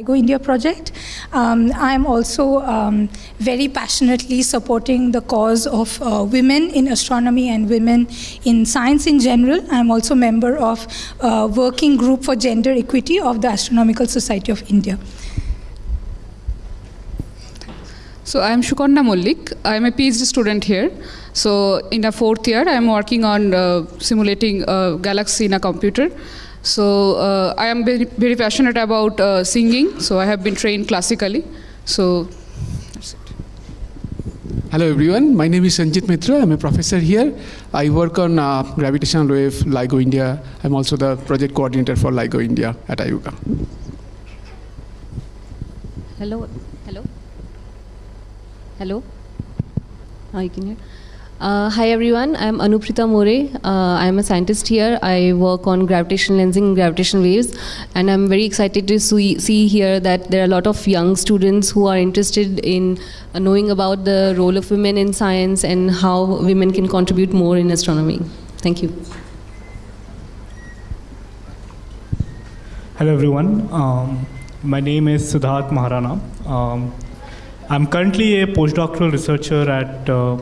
LIGO India project. Um, I'm also um, very passionately supporting the cause of uh, women in astronomy and women in science in general. I'm also member of uh, working group for gender equity of the Astronomical Society of India. So I am Shukonda Mullik. I am a PhD student here. So in the fourth year, I am working on uh, simulating a galaxy in a computer. So uh, I am very, very passionate about uh, singing. So I have been trained classically. So that's it. Hello everyone, my name is Sanjit Mitra. I'm a professor here. I work on uh, gravitational wave, LIGO India. I'm also the project coordinator for LIGO India at IUCAA. Hello, hello, hello. Oh, you can hear. Uh, hi everyone, I'm Anupreeta More. Uh, I'm a scientist here. I work on gravitational lensing and gravitational waves, and I'm very excited to see, here that there are a lot of young students who are interested in uh, knowing about the role of women in science and how women can contribute more in astronomy. Thank you. Hello everyone, um, my name is Siddharth Maharana. Um, I'm currently a postdoctoral researcher at uh,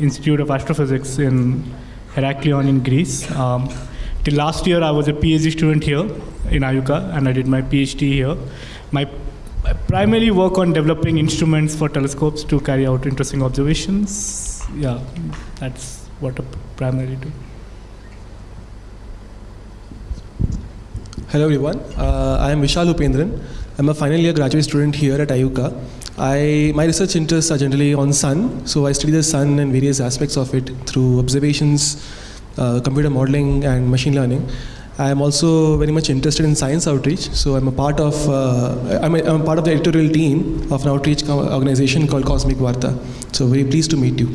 Institute of Astrophysics in Heraklion in Greece. Um, till last year I was a PhD student here in IUCAA and I did my PhD here. My I primarily work on developing instruments for telescopes to carry out interesting observations. Yeah, that's what I primarily do. Hello everyone, uh, I am Vishal Upendran. I'm a final year graduate student here at IUCAA. I, my research interests are generally on sun, so I study the sun and various aspects of it through observations, uh, computer modeling and machine learning. I am also very much interested in science outreach, so I'm a part of uh, I'm, a, I'm a part of the editorial team of an outreach organization called Cosmic Varta. So very pleased to meet you.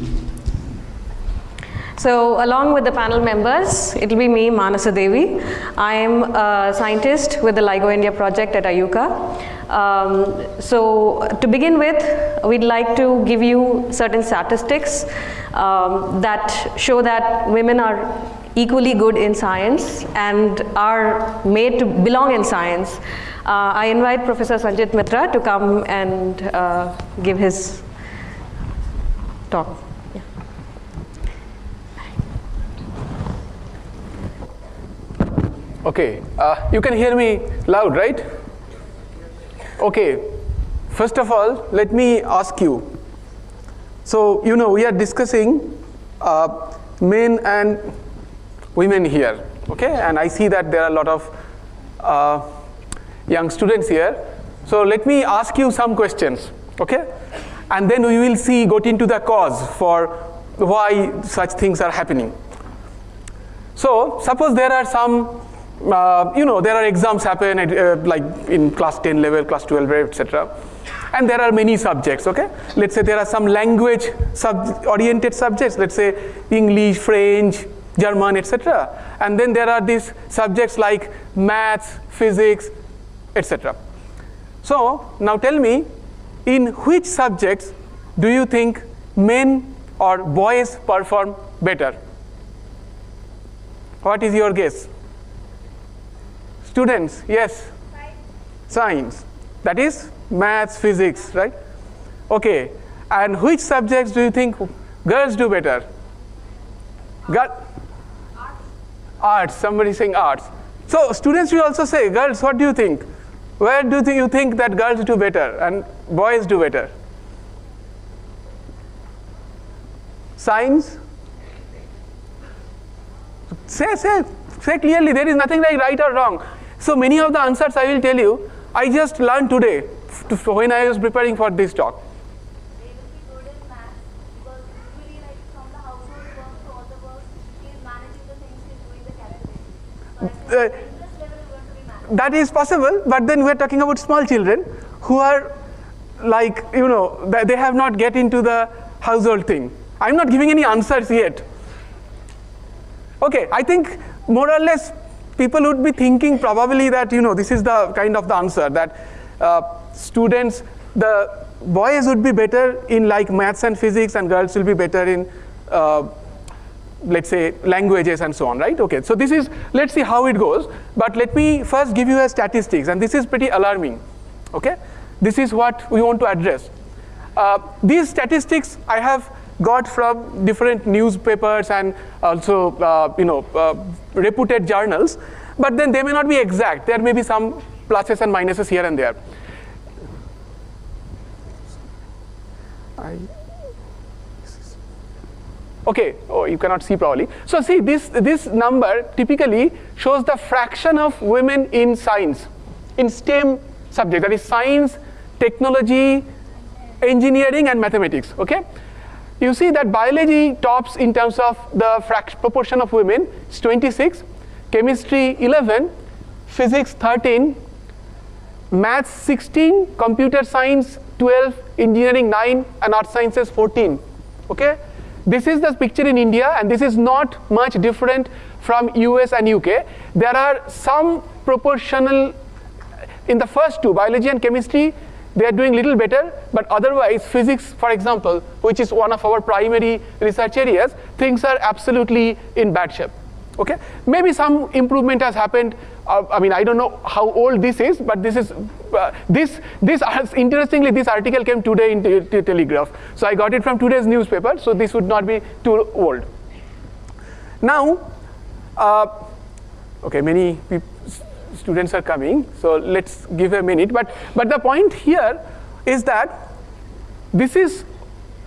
So along with the panel members, it will be me, Manasa Devi. I am a scientist with the LIGO India project at IUCAA. Um, so to begin with, we'd like to give you certain statistics um, that show that women are equally good in science and are made to belong in science. Uh, I invite Professor Sanjit Mitra to come and uh, give his talk. Okay, uh, you can hear me loud, right? Okay, first of all, let me ask you. So, you know, we are discussing uh, men and women here, okay? And I see that there are a lot of uh, young students here. So, let me ask you some questions, okay? And then we will see, got into the cause for why such things are happening. So, suppose there are some uh, you know, there are exams happen at, uh, like in class 10 level, class 12 level, etc. And there are many subjects, okay? Let's say there are some language sub oriented subjects, let's say English, French, German, etc. And then there are these subjects like maths, physics, etc. So, now tell me, in which subjects do you think men or boys perform better? What is your guess? Students, yes? Science. Science. That is maths, physics, right? Okay. And which subjects do you think girls do better? Girl? Arts. Somebody saying arts. So students will also say, girls, what do you think? Where do you think that girls do better and boys do better? Science? Say, say, say clearly, there is nothing like right or wrong. So many of the answers I will tell you, I just learned today when I was preparing for this talk. Uh, that is possible, but then we are talking about small children who are like, you know, they have not get into the household thing. I'm not giving any answers yet. Okay, I think more or less people would be thinking probably that you know this is the kind of the answer that uh, students the boys would be better in like maths and physics and girls will be better in uh, let's say languages and so on right okay so this is let's see how it goes but let me first give you a statistics and this is pretty alarming Okay, this is what we want to address. Uh, these statistics I have got from different newspapers and also uh, you know uh, reputed journals, but then they may not be exact. There may be some pluses and minuses here and there. I Okay, oh, you cannot see probably. So see, this, this number typically shows the fraction of women in science, in STEM subject, that is science, technology, engineering, and mathematics, okay? You see that biology tops in terms of the proportion of women, it's 26, chemistry 11, physics 13, maths 16, computer science 12, engineering 9, and art sciences 14, okay? This is the picture in India and this is not much different from US and UK. There are some proportional, in the first two, biology and chemistry, they are doing little better, but otherwise physics, for example, which is one of our primary research areas, things are absolutely in bad shape. Okay, maybe some improvement has happened. Uh, I mean, I don't know how old this is, but this is uh, this this interestingly this article came today in the, Telegraph. So I got it from today's newspaper. So this would not be too old. Now, uh, okay, many students are coming. So let's give a minute. But but the point here is that this is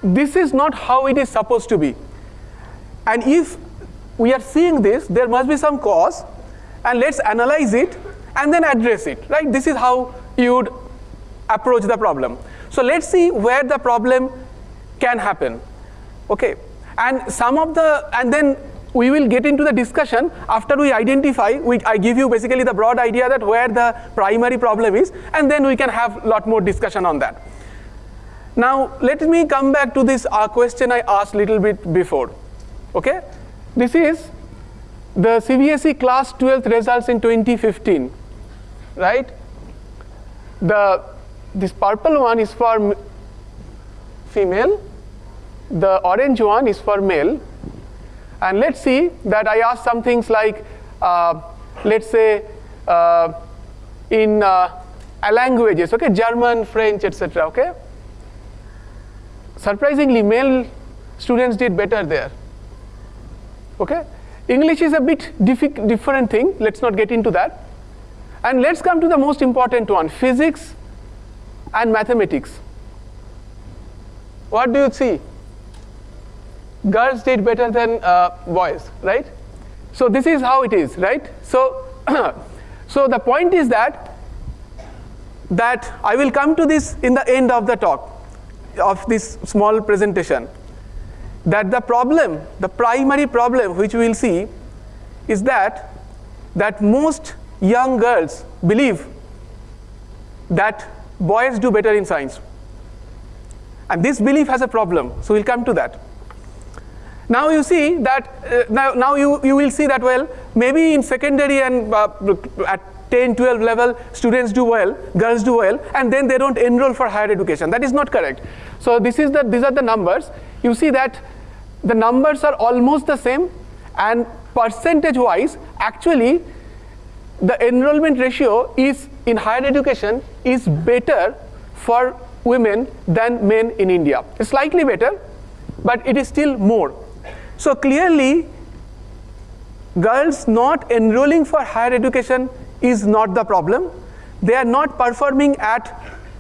this is not how it is supposed to be. And if we are seeing this, there must be some cause, and let's analyze it and then address it, right? This is how you would approach the problem. So let's see where the problem can happen, okay? And some of the, and then we will get into the discussion after we identify, we, I give you basically the broad idea that where the primary problem is, and then we can have a lot more discussion on that. Now, let me come back to this uh, question I asked little bit before, okay? This is the CBSE class 12th results in 2015, right? The, this purple one is for female, the orange one is for male. And let's see that I asked some things like, uh, let's say, uh, in uh, languages, okay, German, French, etc., okay? Surprisingly, male students did better there. Okay? English is a bit different thing. Let's not get into that. And let's come to the most important one, physics and mathematics. What do you see? Girls did better than uh, boys, right? So this is how it is, right? So, so the point is that that I will come to this in the end of the talk of this small presentation that the problem, the primary problem which we will see is that, that most young girls believe that boys do better in science. And this belief has a problem, so we'll come to that. Now you see that, uh, now, now you, you will see that, well, maybe in secondary and uh, at 10, 12 level, students do well, girls do well, and then they don't enroll for higher education. That is not correct. So this is the, these are the numbers. You see that the numbers are almost the same and percentage wise actually the enrollment ratio is in higher education is better for women than men in India. It's slightly better, but it is still more. So clearly, girls not enrolling for higher education is not the problem. They are not performing at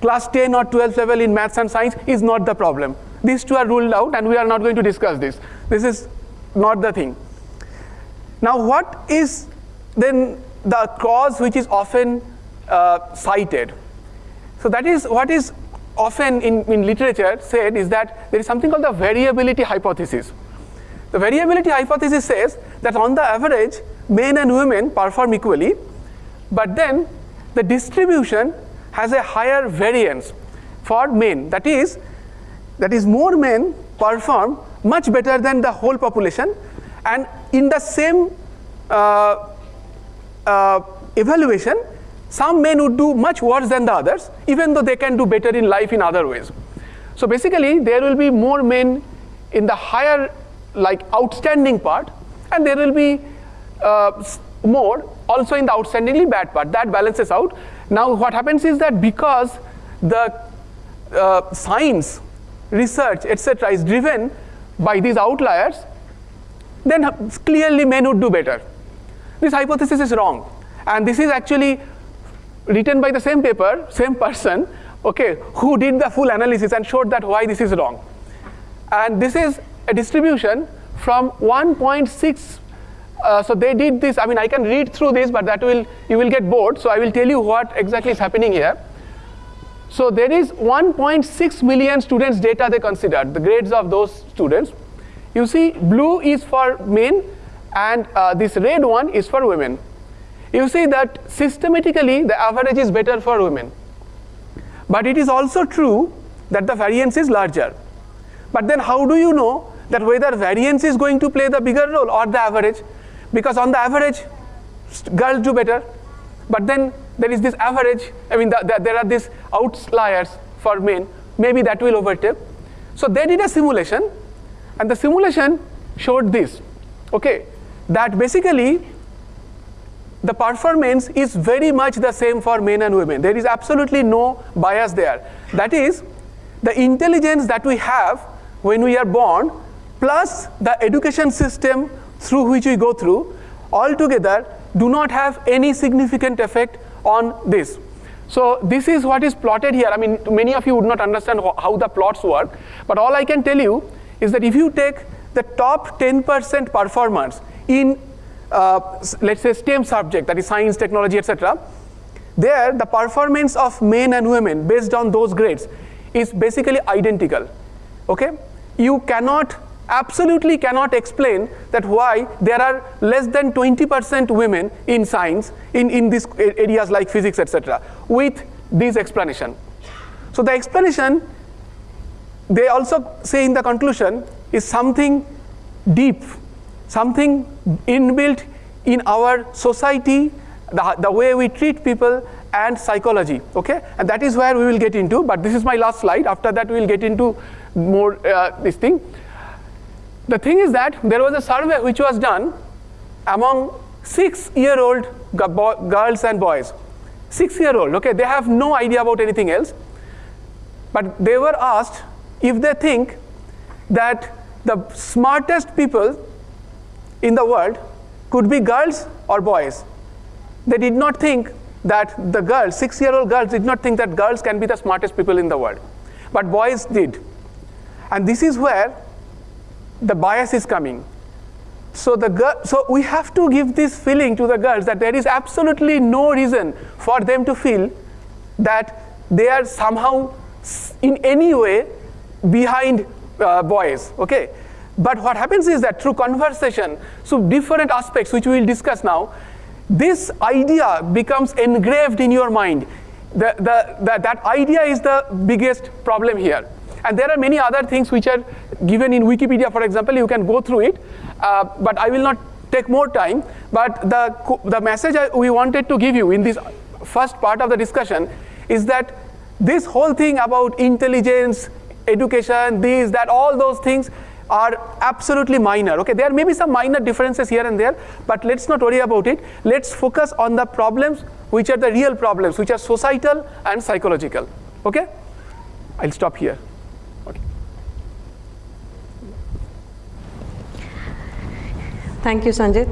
class 10 or 12 level in maths and science is not the problem. These two are ruled out and we are not going to discuss this. This is not the thing. Now what is then the cause which is often uh, cited? So that is what is often in, in literature said is that there is something called the variability hypothesis. The variability hypothesis says that on the average, men and women perform equally, but then the distribution has a higher variance for men. That is, that is more men perform much better than the whole population and in the same uh, uh, evaluation some men would do much worse than the others even though they can do better in life in other ways. So basically there will be more men in the higher like outstanding part and there will be uh, more also in the outstandingly bad part. That balances out. Now what happens is that because the uh, science, research, etc. is driven by these outliers, then clearly men would do better. This hypothesis is wrong. And this is actually written by the same paper, same person, okay, who did the full analysis and showed that why this is wrong. And this is a distribution from 1.6 uh, so they did this, I mean, I can read through this, but that will, you will get bored. So I will tell you what exactly is happening here. So there is 1.6 million students data they considered, the grades of those students. You see, blue is for men, and uh, this red one is for women. You see that systematically the average is better for women. But it is also true that the variance is larger. But then how do you know that whether variance is going to play the bigger role or the average? Because on the average, girls do better. But then there is this average, I mean, the, the, there are these outliers for men, maybe that will overtake. So they did a simulation, and the simulation showed this, okay, that basically the performance is very much the same for men and women. There is absolutely no bias there. That is, the intelligence that we have when we are born, plus the education system through which we go through, altogether do not have any significant effect on this. So this is what is plotted here. I mean, many of you would not understand how the plots work, but all I can tell you is that if you take the top 10% performers in, uh, let's say, STEM subject, that is science, technology, etc., there the performance of men and women based on those grades is basically identical. Okay? You cannot absolutely cannot explain that why there are less than 20% women in science in, in these areas like physics, etc., with this explanation. So the explanation, they also say in the conclusion, is something deep, something inbuilt in our society, the, the way we treat people, and psychology, okay? And that is where we will get into, but this is my last slide. After that, we will get into more uh, this thing. The thing is that there was a survey which was done among six-year-old girls and boys. Six-year-old, okay, they have no idea about anything else. But they were asked if they think that the smartest people in the world could be girls or boys. They did not think that the girls, six-year-old girls did not think that girls can be the smartest people in the world. But boys did. And this is where the bias is coming. So, the so we have to give this feeling to the girls that there is absolutely no reason for them to feel that they are somehow in any way behind uh, boys. Okay? But what happens is that through conversation, so different aspects which we will discuss now, this idea becomes engraved in your mind. The, the, the, that idea is the biggest problem here. And there are many other things which are given in Wikipedia, for example, you can go through it, uh, but I will not take more time. But the, the message I, we wanted to give you in this first part of the discussion is that this whole thing about intelligence, education, these, that, all those things are absolutely minor. Okay, there may be some minor differences here and there, but let's not worry about it. Let's focus on the problems which are the real problems, which are societal and psychological. Okay, I'll stop here. Thank you, Sanjit.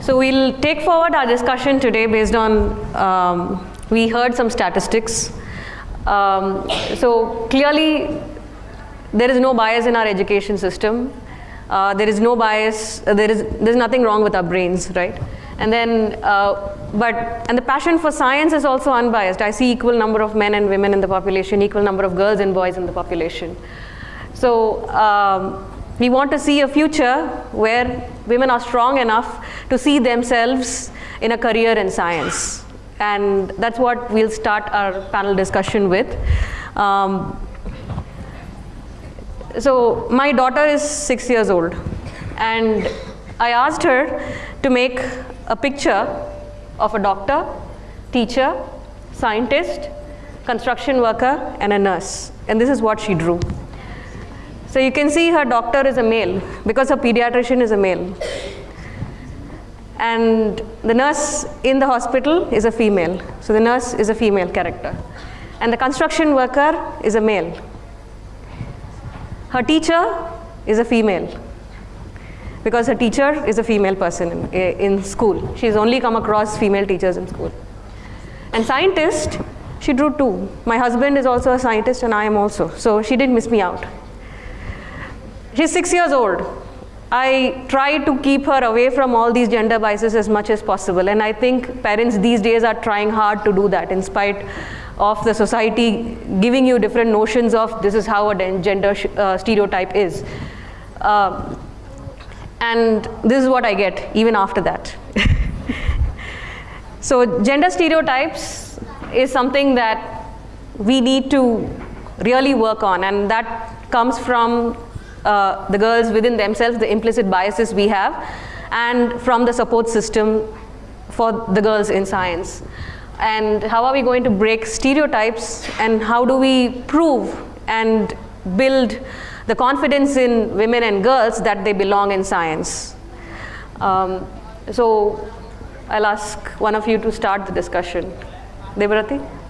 So we'll take forward our discussion today based on, um, we heard some statistics. Um, so clearly, there is no bias in our education system. Uh, there is no bias, uh, there is there's nothing wrong with our brains, right? And then, uh, but, and the passion for science is also unbiased. I see equal number of men and women in the population, equal number of girls and boys in the population. So um, we want to see a future where women are strong enough to see themselves in a career in science. And that's what we'll start our panel discussion with. Um, so my daughter is six years old and I asked her to make a picture of a doctor, teacher, scientist, construction worker, and a nurse. and this is what she drew. So you can see her doctor is a male because her pediatrician is a male. And the nurse in the hospital is a female. So the nurse is a female character. And the construction worker is a male. Her teacher is a female because her teacher is a female person in, in school. She's only come across female teachers in school. And scientist, she drew two. My husband is also a scientist and I am also. So she didn't miss me out. She's six years old. I try to keep her away from all these gender biases as much as possible. And I think parents these days are trying hard to do that in spite of the society giving you different notions of this is how a gender uh, stereotype is. Um, and this is what I get even after that. so gender stereotypes is something that we need to really work on and that comes from uh, the girls within themselves, the implicit biases we have, and from the support system for the girls in science. And how are we going to break stereotypes and how do we prove and build the confidence in women and girls that they belong in science. Um, so I'll ask one of you to start the discussion. Debarati?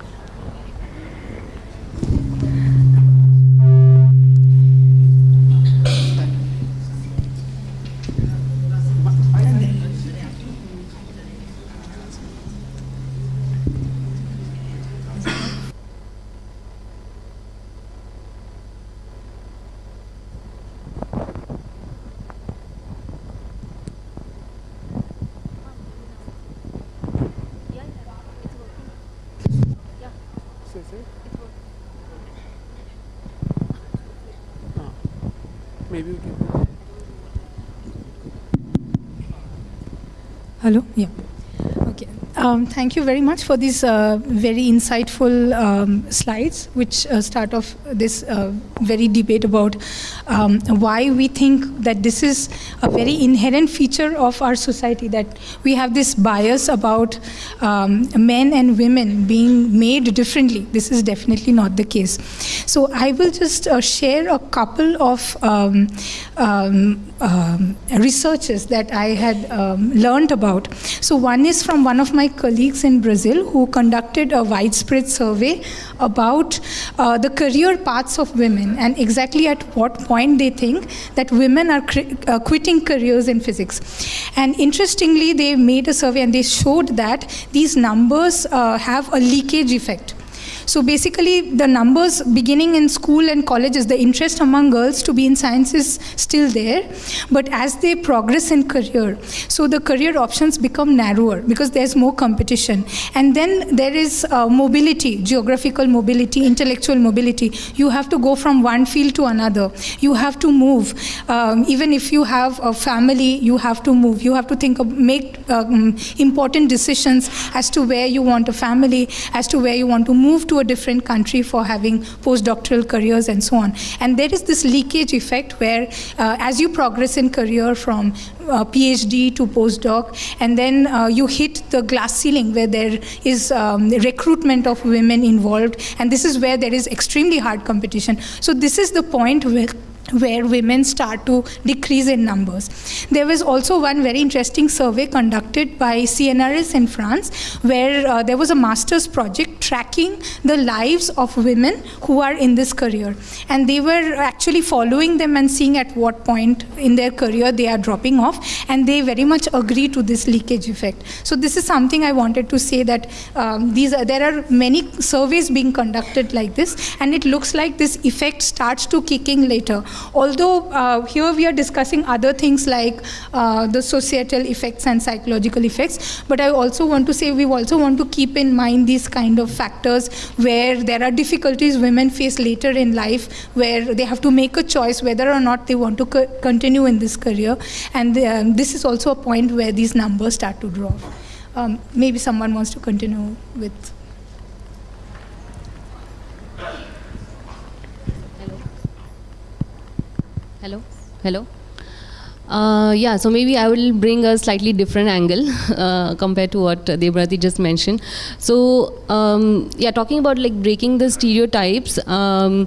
Maybe we can. Hello? Yeah. Okay. Um, thank you very much for these uh, very insightful um, slides, which uh, start off this uh, very debate about um, why we think that this is a very inherent feature of our society, that we have this bias about um, men and women being made differently. This is definitely not the case. So I will just uh, share a couple of um, um, um, researches that I had um, learned about. So one is from one of my colleagues in Brazil who conducted a widespread survey about uh, the career paths of women and exactly at what point they think that women are uh, quitting careers in physics. And interestingly, they made a survey and they showed that these numbers uh, have a leakage effect. So basically, the numbers beginning in school and colleges, the interest among girls to be in science is still there. But as they progress in career, so the career options become narrower because there's more competition. And then there is uh, mobility, geographical mobility, intellectual mobility. You have to go from one field to another. You have to move. Um, even if you have a family, you have to move. You have to think of, make um, important decisions as to where you want a family, as to where you want to move to to a different country for having postdoctoral careers and so on. And there is this leakage effect where uh, as you progress in career from uh, PhD to postdoc, and then uh, you hit the glass ceiling where there is um, recruitment of women involved, and this is where there is extremely hard competition. So this is the point where where women start to decrease in numbers. There was also one very interesting survey conducted by CNRS in France where uh, there was a master's project tracking the lives of women who are in this career. And they were actually following them and seeing at what point in their career they are dropping off. And they very much agree to this leakage effect. So this is something I wanted to say that um, these are, there are many surveys being conducted like this. And it looks like this effect starts to kicking later Although uh, here we are discussing other things like uh, the societal effects and psychological effects, but I also want to say we also want to keep in mind these kind of factors where there are difficulties women face later in life where they have to make a choice whether or not they want to co continue in this career. And um, this is also a point where these numbers start to drop. Um, maybe someone wants to continue with Hello? Hello? Uh, yeah, so maybe I will bring a slightly different angle uh, compared to what Debarati just mentioned. So, um, yeah, talking about like breaking the stereotypes. Um,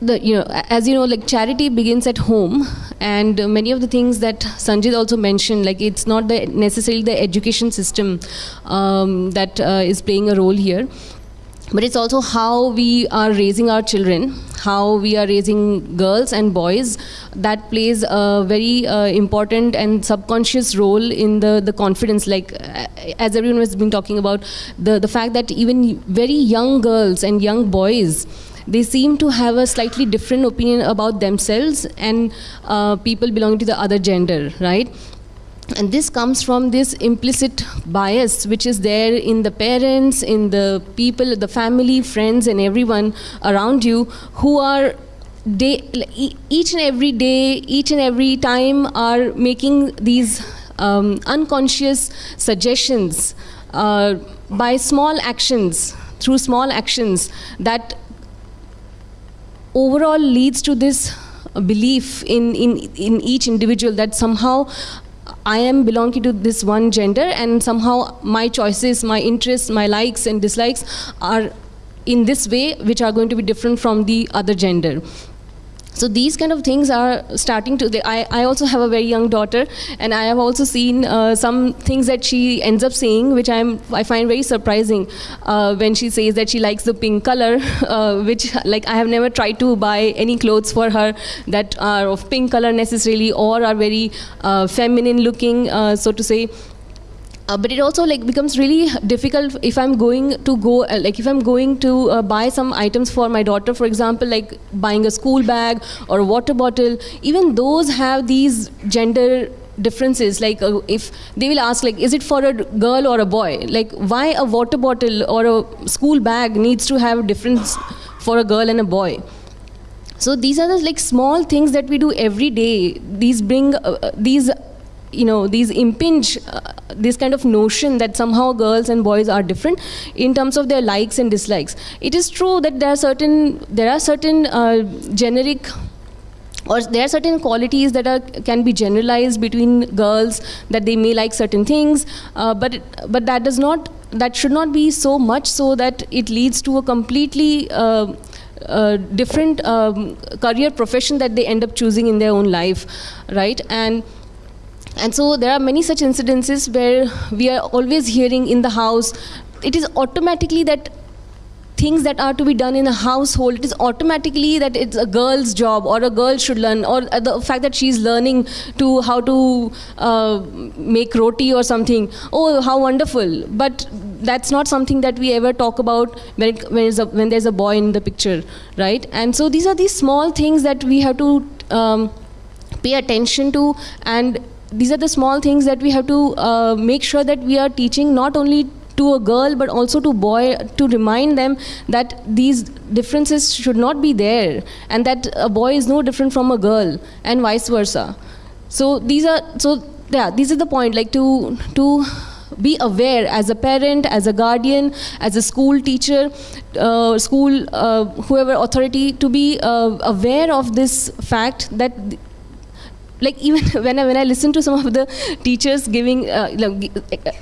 the, you know, as you know, like charity begins at home, and many of the things that Sanjit also mentioned, like it's not the necessarily the education system um, that uh, is playing a role here but it's also how we are raising our children how we are raising girls and boys. That plays a very uh, important and subconscious role in the the confidence. Like uh, as everyone has been talking about the the fact that even very young girls and young boys they seem to have a slightly different opinion about themselves and uh, people belonging to the other gender right and this comes from this implicit bias which is there in the parents in the people the family friends and everyone around you who are day each and every day each and every time are making these um, unconscious suggestions uh, by small actions through small actions that overall leads to this belief in, in, in each individual that somehow I am belonging to this one gender and somehow my choices, my interests, my likes and dislikes are in this way which are going to be different from the other gender so these kind of things are starting to I, I also have a very young daughter and i have also seen uh, some things that she ends up saying which i'm i find very surprising uh, when she says that she likes the pink color uh, which like i have never tried to buy any clothes for her that are of pink color necessarily or are very uh, feminine looking uh, so to say uh, but it also like becomes really difficult if I'm going to go uh, like if I'm going to uh, buy some items for my daughter for example like buying a school bag or a water bottle. Even those have these gender differences. Like uh, if they will ask like is it for a girl or a boy? Like why a water bottle or a school bag needs to have a difference for a girl and a boy? So these are the like small things that we do every day. These bring uh, uh, these you know these impinge uh, this kind of notion that somehow girls and boys are different in terms of their likes and dislikes. It is true that there are certain there are certain uh, generic or there are certain qualities that are can be generalized between girls that they may like certain things uh, but but that does not that should not be so much so that it leads to a completely uh, uh, different um, career profession that they end up choosing in their own life right? And and so there are many such incidences where we are always hearing in the house, it is automatically that things that are to be done in a household, it is automatically that it's a girl's job or a girl should learn or the fact that she's learning to how to uh, make roti or something. Oh, how wonderful. But that's not something that we ever talk about when, it, when, a, when there's a boy in the picture, right? And so these are these small things that we have to um, pay attention to and these are the small things that we have to uh, make sure that we are teaching not only to a girl but also to boy to remind them that these differences should not be there and that a boy is no different from a girl and vice versa. So these are so yeah these are the point like to to be aware as a parent as a guardian as a school teacher uh, school uh, whoever authority to be uh, aware of this fact that like even when I, when I listen to some of the teachers giving uh,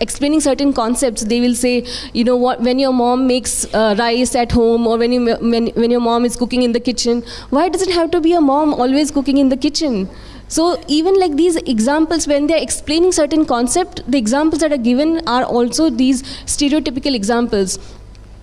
explaining certain concepts they will say you know what? When your mom makes uh, rice at home or when you when, when your mom is cooking in the kitchen why does it have to be a mom always cooking in the kitchen? So even like these examples, when they're explaining certain concept, the examples that are given are also these stereotypical examples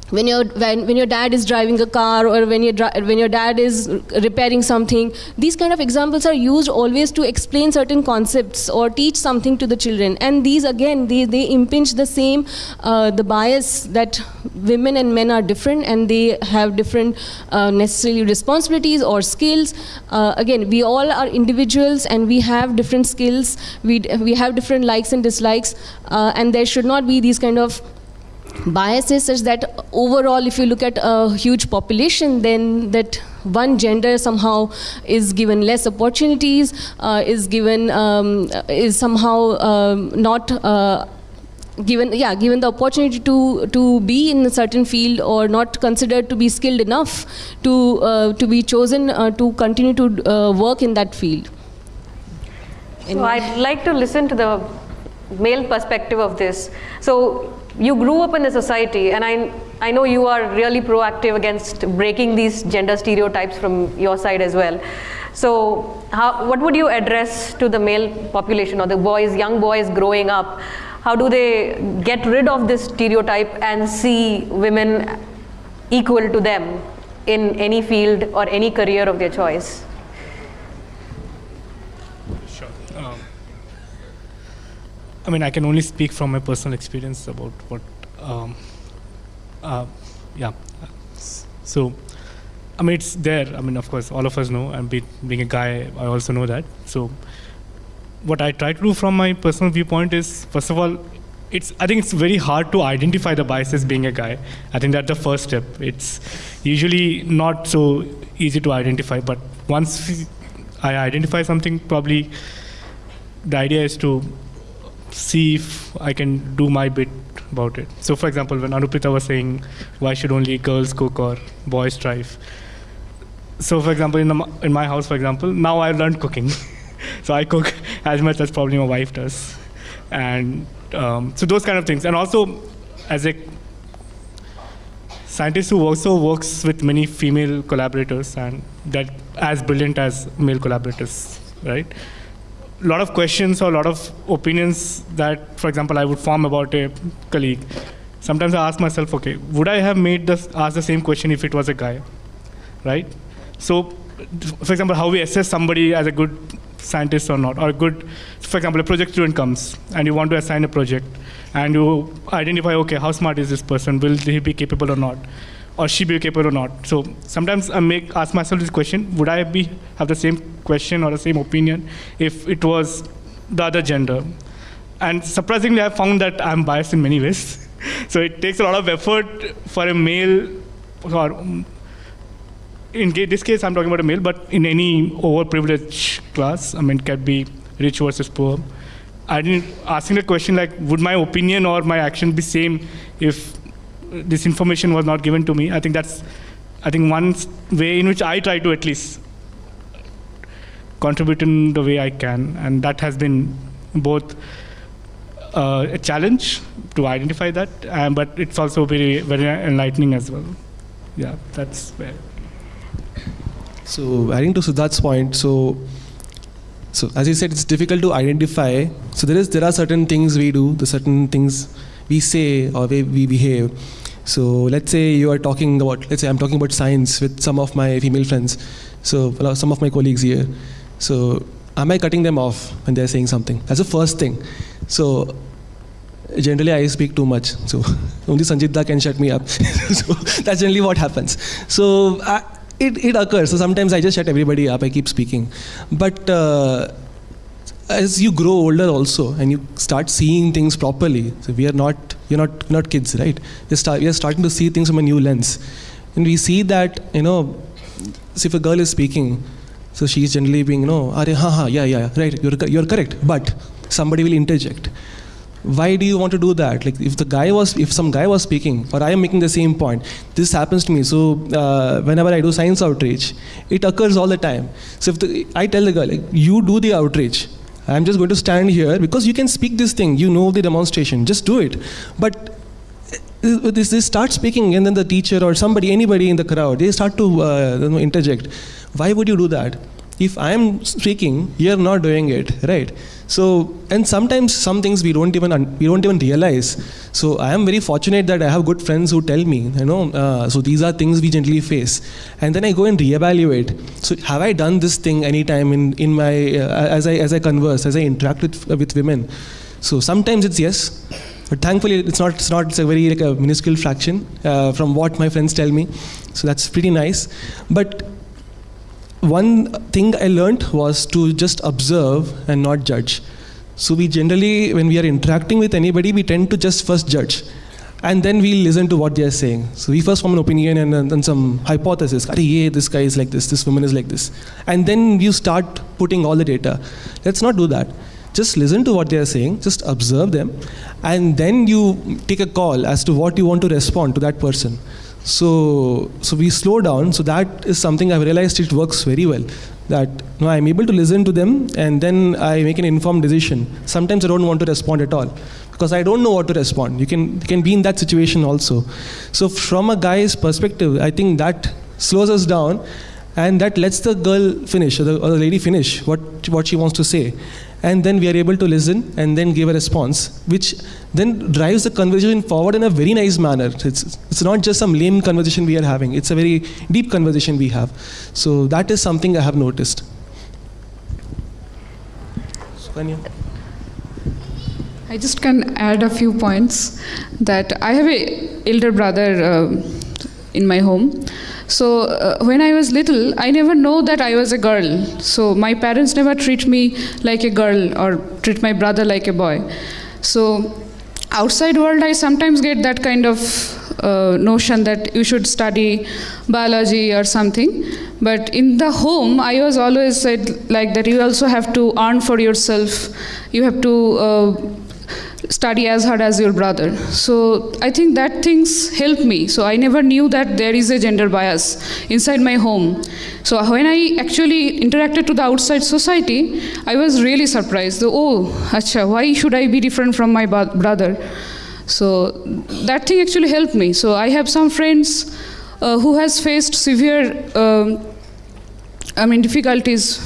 when your when, when your dad is driving a car or when your when your dad is repairing something these kind of examples are used always to explain certain concepts or teach something to the children. And these again they, they impinge the same uh, the bias that women and men are different and they have different uh, necessarily responsibilities or skills. Uh, again we all are individuals and we have different skills. We we have different likes and dislikes uh, and there should not be these kind of biases such that overall if you look at a huge population then that one gender somehow is given less opportunities uh, is given um, is somehow um, not uh, given yeah given the opportunity to to be in a certain field or not considered to be skilled enough to uh, to be chosen uh, to continue to uh, work in that field So I'd like to listen to the male perspective of this. So you grew up in a society and I, I know you are really proactive against breaking these gender stereotypes from your side as well. So how, what would you address to the male population or the boys, young boys growing up? How do they get rid of this stereotype and see women equal to them in any field or any career of their choice? Sure. Um, I mean, I can only speak from my personal experience about what, um, uh, yeah. So, I mean, it's there. I mean, of course, all of us know, and be, being a guy, I also know that. So, what I try to do from my personal viewpoint is, first of all, it's I think it's very hard to identify the biases being a guy. I think that's the first step. It's usually not so easy to identify, but once I identify something, probably the idea is to see if I can do my bit about it. So, for example, when Anupreeta was saying, why should only girls cook or boys drive? So, for example, in, the, in my house, for example, now I've learned cooking. so I cook as much as probably my wife does. And um, so those kind of things. And also, as a scientist who also works with many female collaborators and that as brilliant as male collaborators, right? A lot of questions or a lot of opinions that, for example, I would form about a colleague. Sometimes I ask myself, okay, would I have made this ask the same question if it was a guy, right? So, for example, how we assess somebody as a good scientist or not, or a good, for example, a project student comes and you want to assign a project, and you identify, okay, how smart is this person? Will he be capable or not? Or she be capable or not? So sometimes I make ask myself this question: Would I be have the same question or the same opinion if it was the other gender? And surprisingly, I found that I'm biased in many ways. so it takes a lot of effort for a male or in this case, I'm talking about a male, but in any overprivileged class, I mean, can be rich versus poor. I didn't asking the question like, would my opinion or my action be same if this information was not given to me? I think that's, I think one way in which I try to at least contribute in the way I can, and that has been both uh, a challenge to identify that, uh, but it's also very very enlightening as well. Yeah, that's where. So adding to Siddharth's point, so so as you said, it's difficult to identify. So there is there are certain things we do, the certain things we say or we, we behave. So let's say you are talking about, let's say I'm talking about science with some of my female friends, so some of my colleagues here. So am I cutting them off when they're saying something? That's the first thing. So generally I speak too much, so only Sanjit can shut me up. so that's generally what happens. So I, it, it occurs. So sometimes I just shut everybody up. I keep speaking. But uh, as you grow older also and you start seeing things properly, so we are not, you're not, not kids, right? We start, we are starting to see things from a new lens. And we see that, you know, so if a girl is speaking, so she's generally being, you know, are ha ha, yeah, yeah, right, you're, you're correct. But somebody will interject why do you want to do that like if the guy was if some guy was speaking or i am making the same point this happens to me so uh, whenever i do science outreach it occurs all the time so if the, i tell the girl like you do the outreach i'm just going to stand here because you can speak this thing. You know the demonstration. Just do it. But uh, this, this start speaking and then the teacher or somebody anybody in the crowd they start to uh, interject. Why would you do that? If i am speaking you're not doing it right so, and sometimes some things we don't even we don't even realize. So I am very fortunate that I have good friends who tell me, you know, uh, so these are things we generally face, and then I go and reevaluate. So have I done this thing anytime in in my uh, as I as I converse, as I interact with with women? So sometimes it's yes, but thankfully it's not it's not it's a very like a minuscule fraction uh, from what my friends tell me. So that's pretty nice, but one thing I learned was to just observe and not judge. So we generally, when we are interacting with anybody, we tend to just first judge. And then we listen to what they are saying. So we first form an opinion and then some hypothesis. yeah, this guy is like this, this woman is like this. And then you start putting all the data. Let's not do that. Just listen to what they are saying, just observe them, and then you take a call as to what you want to respond to that person. So, so we slow down. So that is something I've realized it works very well. That you know, I'm able to listen to them and then I make an informed decision. Sometimes I don't want to respond at all because I don't know what to respond. You can, you can be in that situation also. So from a guy's perspective, I think that slows us down and that lets the girl finish or the, or the lady finish what, what she wants to say and then we are able to listen and then give a response which then drives the conversation forward in a very nice manner it's, it's not just some lame conversation we are having it's a very deep conversation we have so that is something i have noticed? I just can add a few points that I have a elder brother uh, in my home. So uh, when I was little, I never know that I was a girl. So my parents never treat me like a girl or treat my brother like a boy. So outside world, I sometimes get that kind of uh, notion that you should study biology or something. But in the home, I was always said like that. You also have to earn for yourself. You have to uh, study as hard as your brother. So I think that things helped me. So I never knew that there is a gender bias inside my home. So when I actually interacted to the outside society, I was really surprised. Oh, acha, why should I be different from my brother? So that thing actually helped me. So I have some friends uh, who has faced severe, um, I mean, difficulties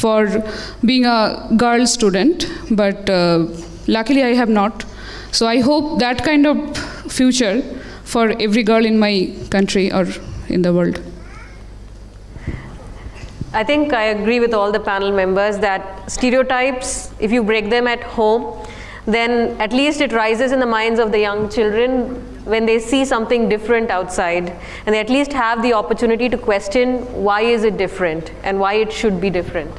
for being a girl student, but uh, Luckily, I have not. So I hope that kind of future for every girl in my country or in the world. I think I agree with all the panel members that stereotypes, if you break them at home, then at least it rises in the minds of the young children when they see something different outside and they at least have the opportunity to question why is it different and why it should be different.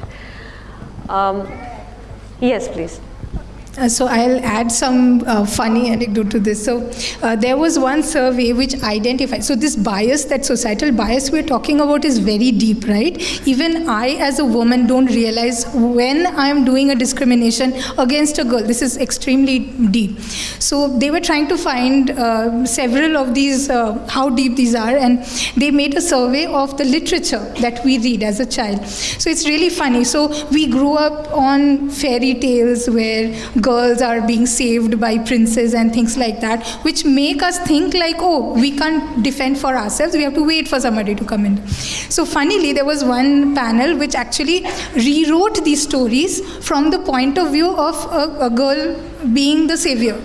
Um, yes, please. Uh, so I'll add some uh, funny anecdote to this. So uh, there was one survey which identified. So this bias, that societal bias we're talking about, is very deep, right? Even I, as a woman, don't realize when I'm doing a discrimination against a girl. This is extremely deep. So they were trying to find uh, several of these, uh, how deep these are, and they made a survey of the literature that we read as a child. So it's really funny. So we grew up on fairy tales where girls are being saved by princes and things like that, which make us think like, oh, we can't defend for ourselves, we have to wait for somebody to come in. So funnily, there was one panel which actually rewrote these stories from the point of view of a, a girl being the savior.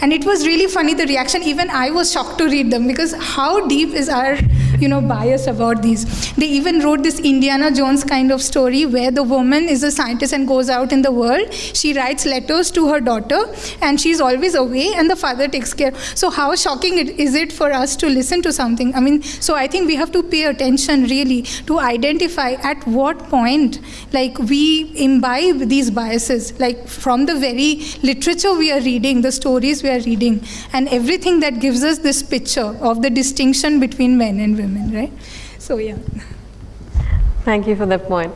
And it was really funny, the reaction, even I was shocked to read them because how deep is our you know, bias about these. They even wrote this Indiana Jones kind of story where the woman is a scientist and goes out in the world. She writes letters to her daughter and she's always away and the father takes care. So how shocking it, is it for us to listen to something? I mean, so I think we have to pay attention really to identify at what point like we imbibe these biases, like from the very literature we are reading, the stories we are reading, and everything that gives us this picture of the distinction between men and women women, right? So yeah. Thank you for that point.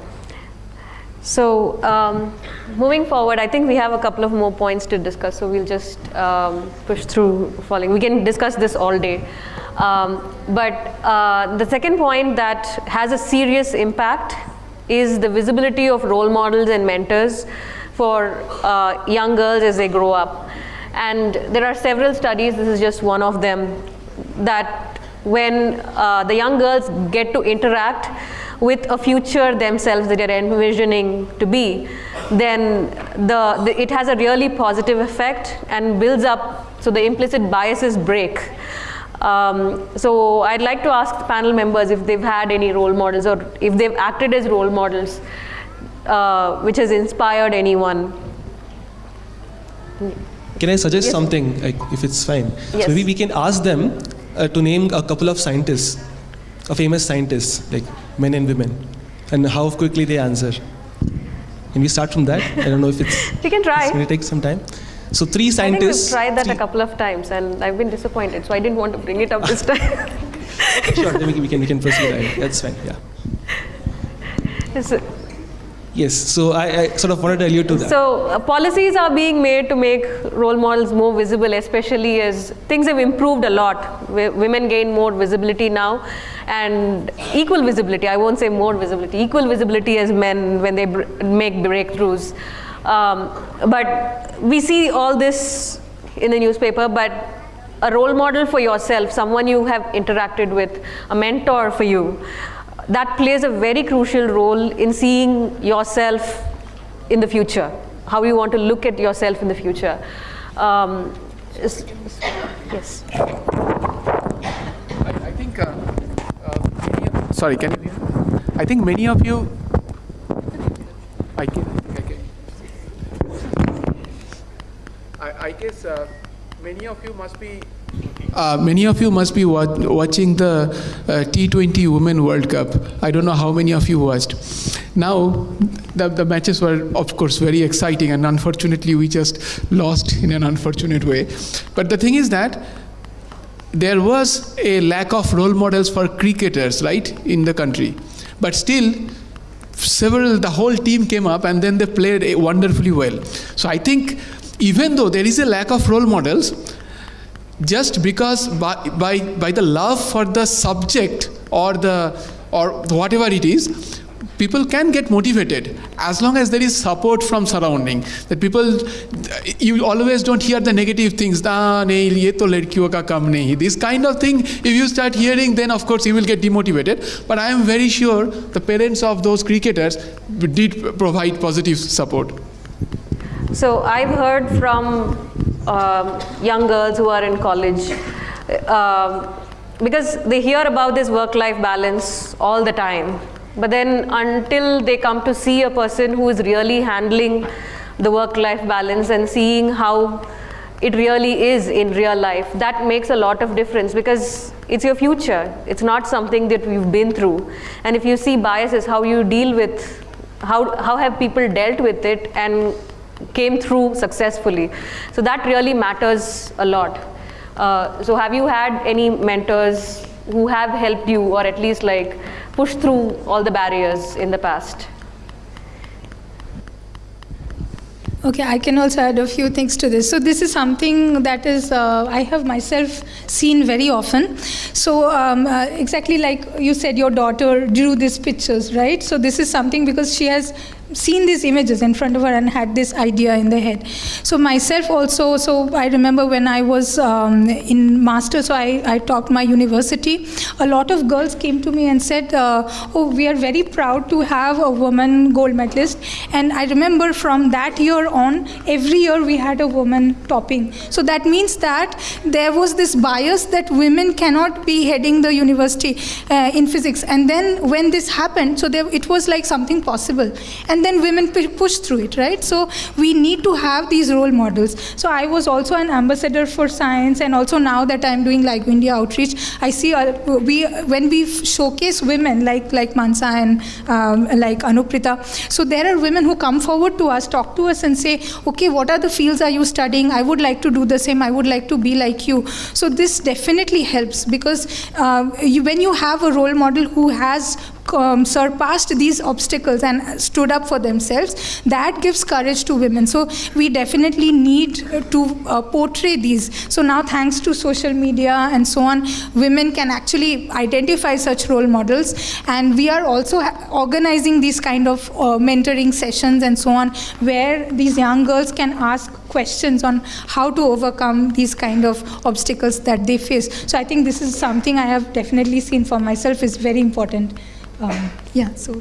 So um, moving forward, I think we have a couple of more points to discuss. So we'll just um, push through following. We can discuss this all day. Um, but uh, the second point that has a serious impact is the visibility of role models and mentors for uh, young girls as they grow up. And there are several studies, this is just one of them, that when uh, the young girls get to interact with a future themselves that they're envisioning to be, then the, the, it has a really positive effect and builds up, so the implicit biases break. Um, so I'd like to ask the panel members if they've had any role models or if they've acted as role models, uh, which has inspired anyone. Can I suggest yes. something, like, if it's fine? Yes. So maybe we can ask them uh, to name a couple of scientists, a famous scientists, like men and women, and how quickly they answer. Can we start from that? I don't know if it's. We can try. It's going to take some time. So three scientists. I think we've tried that a couple of times, and I've been disappointed. So I didn't want to bring it up this time. sure, then we can we can proceed. That's fine. Yeah. Yes, Yes, so I, I sort of wanted to allude to that. So uh, policies are being made to make role models more visible, especially as things have improved a lot. Women gain more visibility now, and equal visibility. I won't say more visibility, equal visibility as men when they br- make breakthroughs. Um, but we see all this in the newspaper, but a role model for yourself, someone you have interacted with, a mentor for you, that plays a very crucial role in seeing yourself in the future, how you want to look at yourself in the future. Um, yes. I, I think, uh, uh, of- sorry, can you hear? I think many of you, I can, I can. I, I guess uh, many of you must be. Uh, many of you must be wa- watching the uh, T20 Women World Cup. I don't know how many of you watched. Now, the, the matches were, of course, very exciting, and unfortunately, we just lost in an unfortunate way. But the thing is that there was a lack of role models for cricketers, right, in the country. But still, several, the whole team came up and then they played wonderfully well. So I think even though there is a lack of role models, just because by, by, by the love for the subject or the or whatever it is people can get motivated. As long as there is support from surrounding that people you always don't hear the negative things "Ah, ye to ka kam nahi." this kind of thing if you start hearing then of course you will get demotivated. But i am very sure the parents of those cricketers did provide positive support. So I've heard from um, young girls who are in college um, because they hear about this work-life balance all the time. But then until they come to see a person who is really handling the work-life balance and seeing how it really is in real life, that makes a lot of difference because it's your future. It's not something that we've been through. And if you see biases, how you deal with, how, how have people dealt with it and came through successfully. So that really matters a lot. Uh, so have you had any mentors who have helped you or at least like pushed through all the barriers in the past? Okay, I can also add a few things to this. So this is something that is uh, I have myself seen very often. So um, uh, exactly like you said, your daughter drew these pictures, right? So this is something because she has seen these images in front of her and had this idea in the head. So myself also, so I remember when I was um, in master, so I, I taught my university, a lot of girls came to me and said, uh, oh, we are very proud to have a woman gold medalist. And I remember from that year on, every year we had a woman topping. So that means that there was this bias that women cannot be heading the university uh, in physics. And then when this happened, so there, it was like something possible. And then women pu- push through it, right? So we need to have these role models. So I was also an ambassador for science, and also now that I'm doing like India outreach, I see uh, we when we showcase women like like Mansa and um, like Anupreeta. So there are women who come forward to us, talk to us, and say, okay, what are the fields are you studying? I would like to do the same. I would like to be like you. So this definitely helps because uh, you, when you have a role model who has um, surpassed these obstacles and stood up for themselves, that gives courage to women. So we definitely need to uh, portray these. So now, thanks to social media and so on, women can actually identify such role models, and we are also organizing these kind of uh, mentoring sessions and so on, where these young girls can ask questions on how to overcome these kind of obstacles that they face. So I think this is something I have definitely seen for myself is very important. Um, yeah, so.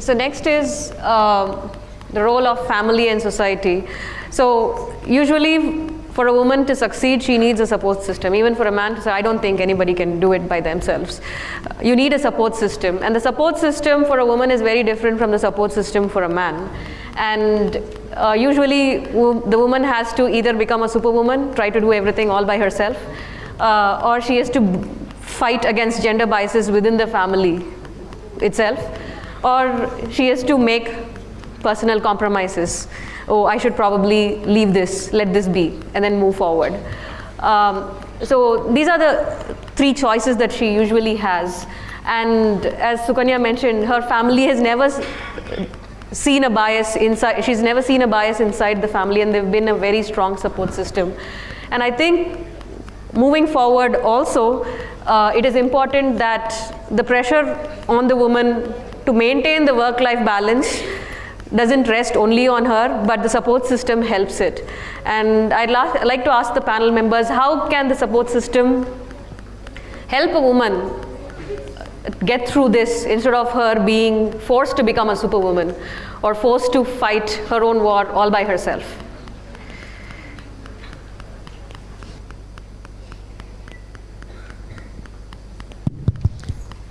So next is um, the role of family and society. So usually for a woman to succeed, she needs a support system. Even for a man to say, I don't think anybody can do it by themselves. You need a support system. And the support system for a woman is very different from the support system for a man. And uh, usually the woman has to either become a superwoman, try to do everything all by herself, uh, or she has to fight against gender biases within the family itself, or she has to make personal compromises oh, I should probably leave this, let this be, and then move forward. Um, so these are the three choices that she usually has. And as Sukanya mentioned, her family has never seen a bias inside, she's never seen a bias inside the family and they've been a very strong support system. And I think moving forward also, uh, it is important that the pressure on the woman to maintain the work-life balance doesn't rest only on her, but the support system helps it. And I'd like to ask the panel members, how can the support system help a woman get through this instead of her being forced to become a superwoman or forced to fight her own war all by herself?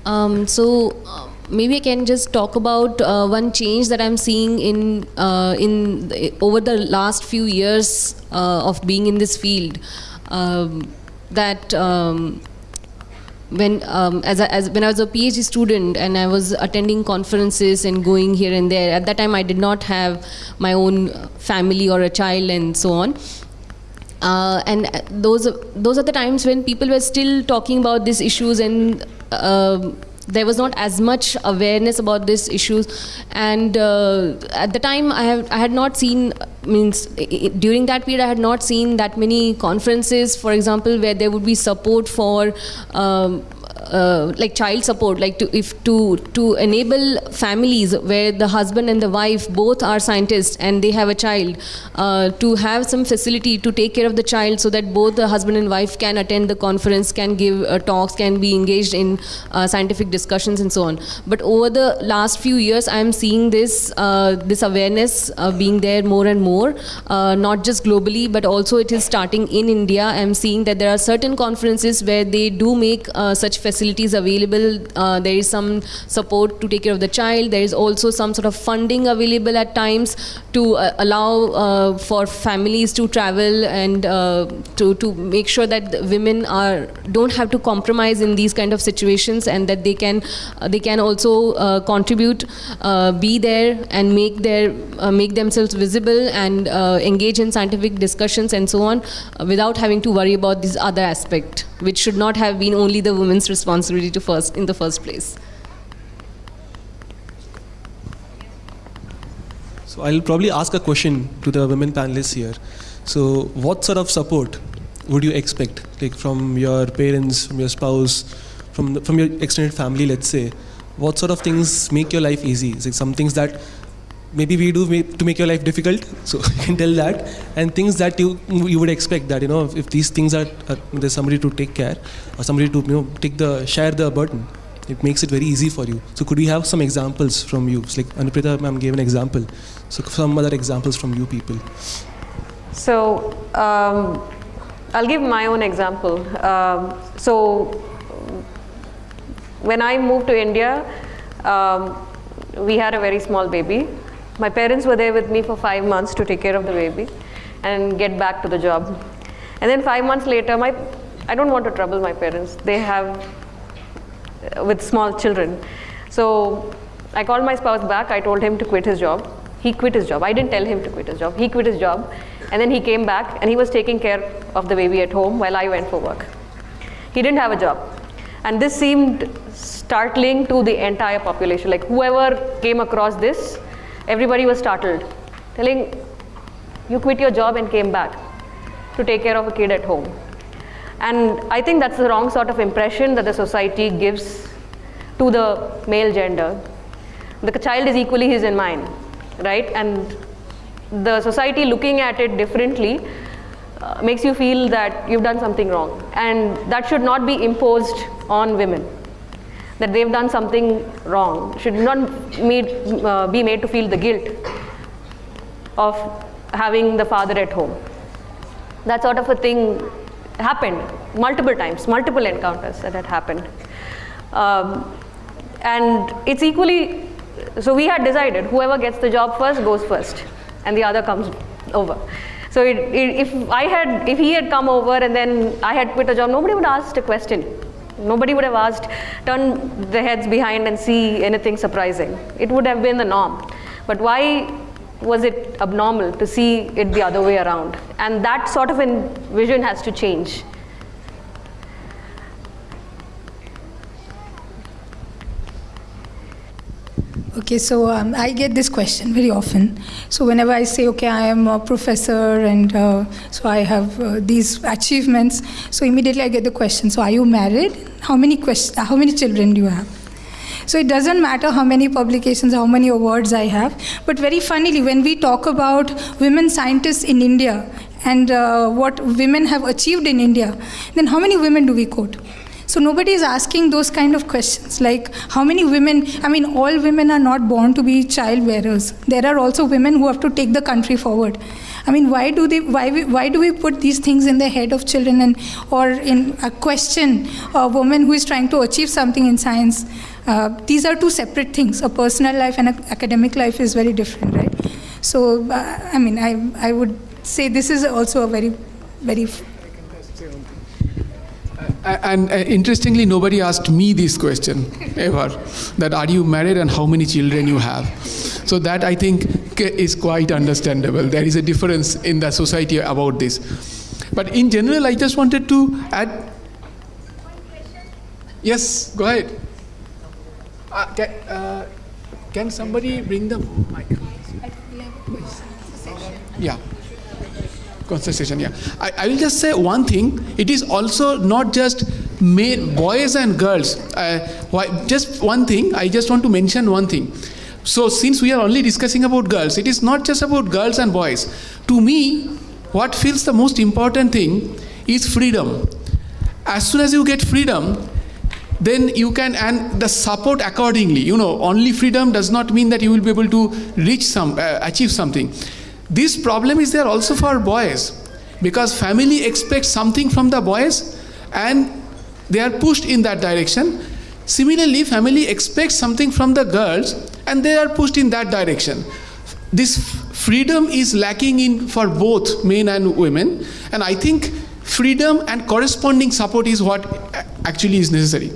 Um, so uh, maybe I can just talk about uh, one change that I'm seeing in uh, in over the last few years uh, of being in this field. Um, that um, when um, as, a, as when I was a PhD student and I was attending conferences and going here and there. At that time, I did not have my own family or a child and so on. Uh, and those those are the times when people were still talking about these issues and um, there was not as much awareness about these issues and uh, at the time I, have, I had not seen means during that period I had not seen that many conferences for example where there would be support for um, uh, like child support like to if to to enable families where the husband and the wife both are scientists and they have a child uh, to have some facility to take care of the child so that both the husband and wife can attend the conference can give uh, talks can be engaged in uh, scientific discussions and so on. But over the last few years i am seeing this uh, this awareness uh, being there more and more not just globally but also it is starting in india. I am seeing that there are certain conferences where they do make such facilities available. Uh, there is some support to take care of the child. There is also some sort of funding available at times to uh, allow uh, for families to travel and uh, to, to make sure that women are don't have to compromise in these kind of situations and that they can uh, they can also contribute, be there and make their make themselves visible and engage in scientific discussions and so on without having to worry about this other aspect which should not have been only the women's responsibility to first in the first place. So I'll probably ask a question to the women panelists here. So what sort of support would you expect, like from your parents, from your spouse, from the, from your extended family, let's say? What sort of things make your life easy? It some things that maybe we do to make your life difficult so you can tell that. And things that you you would expect that you know if, these things are, are, there's somebody to take care or somebody to you know take the share the burden it makes it very easy for you. So could we have some examples from you? It's like Anupreeta ma'am gave an example. So some other examples from you people. So um, I'll give my own example. Um, so when I moved to India um, we had a very small baby my parents were there with me for five months to take care of the baby and get back to the job. And then five months later, my, I don't want to trouble my parents. They have, uh, with small children. So I called my spouse back. I told him to quit his job. He quit his job. I didn't tell him to quit his job. He quit his job. And then he came back and he was taking care of the baby at home while I went for work. He didn't have a job. And this seemed startling to the entire population. Like whoever came across this Everybody was startled, telling, you quit your job and came back to take care of a kid at home. And I think that's the wrong sort of impression that the society gives to the male gender. The child is equally his and mine, right? And the society looking at it differently uh, makes you feel that you've done something wrong. And that should not be imposed on women that they've done something wrong, should not made, uh, be made to feel the guilt of having the father at home. That sort of a thing happened multiple times, multiple encounters that had happened. Um, and it's equally, so we had decided whoever gets the job first goes first and the other comes over. So it, it, if I had, if he had come over and then I had quit a job, nobody would ask a question. Nobody would have asked, turn the heads behind and see anything surprising. It would have been the norm. But why was it abnormal to see it the other way around? And that sort of vision has to change. Okay, so um, I get this question very often. So whenever I say, okay, I am a professor and uh, so I have uh, these achievements, so immediately I get the question, so are you married? How many, quest- how many children do you have? So it doesn't matter how many publications, how many awards I have. But very funnily, when we talk about women scientists in India and uh, what women have achieved in India, then how many women do we quote? So nobody is asking those kind of questions like how many women, I mean, all women are not born to be child bearers. There are also women who have to take the country forward. I mean, why do they? Why we, why do we put these things in the head of children and or in a question a woman who is trying to achieve something in science? Uh, these are two separate things. A personal life and an academic life is very different, right? So, uh, I mean, I I would say this is also a very, very And uh, interestingly, nobody asked me this question ever that are you married and how many children you have. So that I think is quite understandable. There is a difference in the society about this. But in general, I just wanted to add. Yes, go ahead. Uh, can, uh, can somebody bring the mic? Yeah concentration yeah. I, I will just say one thing. It is also not just men, boys and girls. Uh, why, just one thing. I just want to mention one thing. So since we are only discussing about girls it is not just about girls and boys. To me what feels the most important thing is freedom. As soon as you get freedom then you can and the support accordingly. You know only freedom does not mean that you will be able to reach some uh, achieve something this problem is there also for boys because family expects something from the boys and they are pushed in that direction similarly family expects something from the girls and they are pushed in that direction this f- freedom is lacking in for both men and women and i think freedom and corresponding support is what a- actually is necessary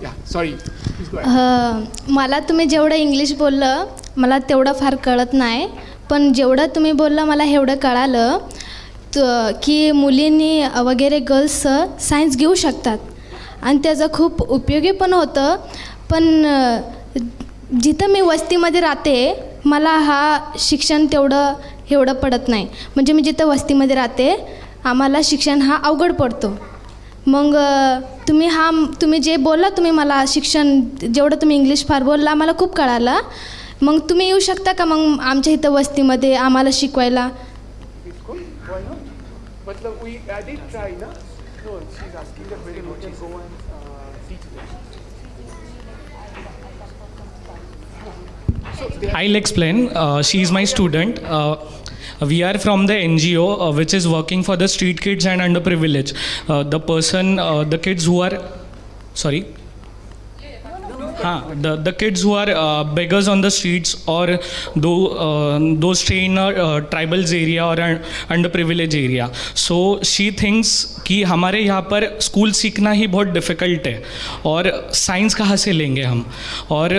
yeah sorry please go ahead. अ, मला तुम्ही जेवढं English बोललं मला तेवढं फार कळत नाही पण जेवढं तुम्ही बोललं मला एवढं कळालं त की मुलींनी वगैरे गर्ल्स सायन्स घेऊ शकतात. आणि त्याचं खूप उपयोगी पण होतं. पण जिथं मी वस्तीमध्ये राहते मला हा शिक्षण तेवढं एवढं पडत नाही. म्हणजे मी जिथं वस्तीमध्ये राहते आम्हाला शिक्षण हा अवघड पडतो. मग तुम्ही हा तुम्ही जे बोलला तुम्ही मला शिक्षण जेवढं तुम्ही इंग्लिश फार बोलला आम्हाला खूप कळालं. मग तुम्ही येऊ शकता का मग आमच्या इथं वस्तीमध्ये आम्हाला शिकवायला? I explain she is my student we are from the N G O which is working for the street kids and under privilege the person the kids who are sorry हाँ the the kids who are uh, beggars on the streets or do, uh, those stay in a uh, tribals area or an कि हमारे यहाँ पर school सीखना ही बहुत difficult है और science कहाँ से लेंगे हम? और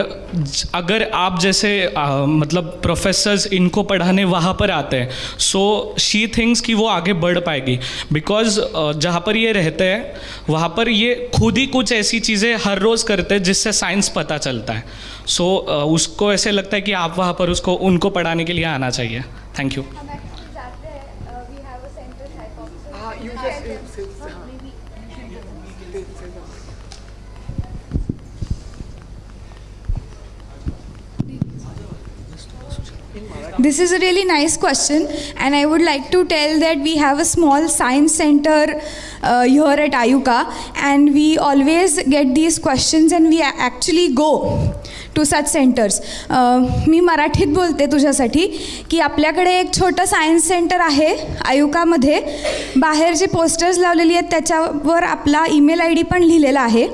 अगर आप जैसे uh, मतलब प्रोफेसर्स इनको पढ़ाने वहाँ पर आते हैं सो शी थिंक्स कि वो आगे बढ़ पाएगी। बिकॉज़ जहाँ पर ये रहते हैं वहाँ पर ये खुद ही कुछ ऐसी चीज़ें हर रोज़ करते हैं जिससे साइंस पता चलता है सो so, उसको ऐसे लगता है कि आप वहाँ पर उसको उनको पढ़ाने के लिए आना चाहिए thank you uh, This is a really nice question, and I would like to tell that we have a small science center uh, here at Ayuka, and we always get these questions, and we actually go to such centres मी मराठीत बोलते तुझ्यासाठी की आपल्याकडे एक छोटं science centre आहे आयुकामध्ये बाहेर जे posters लावलेली आहेत त्याच्यावर आपला ईमेल आय डी पण लिहिलेला आहे.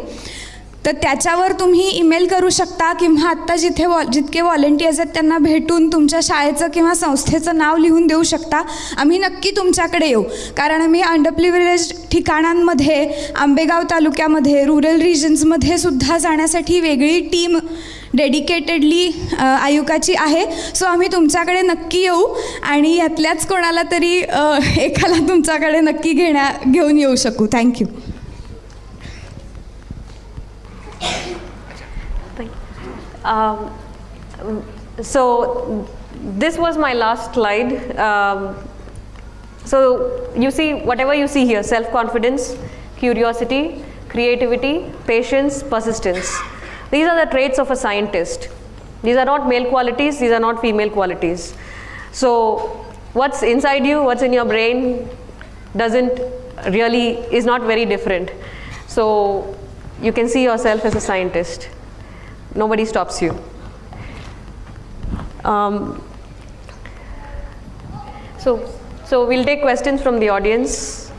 तर त्याच्यावर तुम्ही ईमेल करू शकता किंवा आत्ता जिथे वॉ जितके व्हॉलेंटियर्स आहेत त्यांना भेटून तुमच्या शाळेचं किंवा संस्थेचं नाव लिहून देऊ शकता. आम्ही नक्की तुमच्याकडे येऊ. कारण आम्ही अंडरप्रिव्हिलेज ठिकाणांमध्ये आंबेगाव तालुक्यामध्ये रुरल रिजन्समध्ये सुद्धा जाण्यासाठी वेगळी टीम डेडिकेटेडली आयुकाची आहे. सो आम्ही तुमच्याकडे नक्की येऊ आणि यातल्याच कोणाला तरी एकाला तुमच्याकडे नक्की घेण्या घेऊन येऊ शकू. Thank you Um, so this was my last slide. Um, so you see, whatever you see here, self-confidence, curiosity, creativity, patience, persistence. These are the traits of a scientist. These are not male qualities, these are not female qualities. So what's inside you, what's in your brain doesn't really, is not very different. So you can see yourself as a scientist. Nobody stops you. Um, so, so we'll take questions from the audience.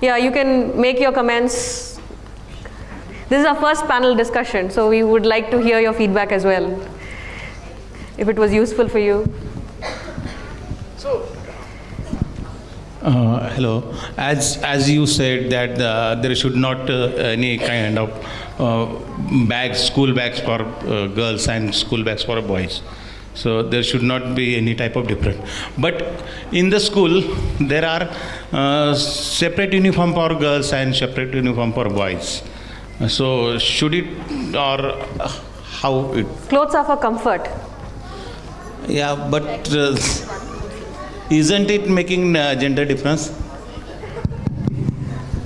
Yeah, you can make your comments. This is our first panel discussion, so we would like to hear your feedback as well. If it was useful for you. Uh, hello. As as you said that uh, there should not uh, any kind of uh, bags, school bags for uh, girls and school bags for boys. So there should not be any type of difference. But in the school, there are uh, separate uniform for girls and separate uniform for boys. So should it or how it? Clothes are for comfort. Yeah, but uh, isn't it making uh, gender difference?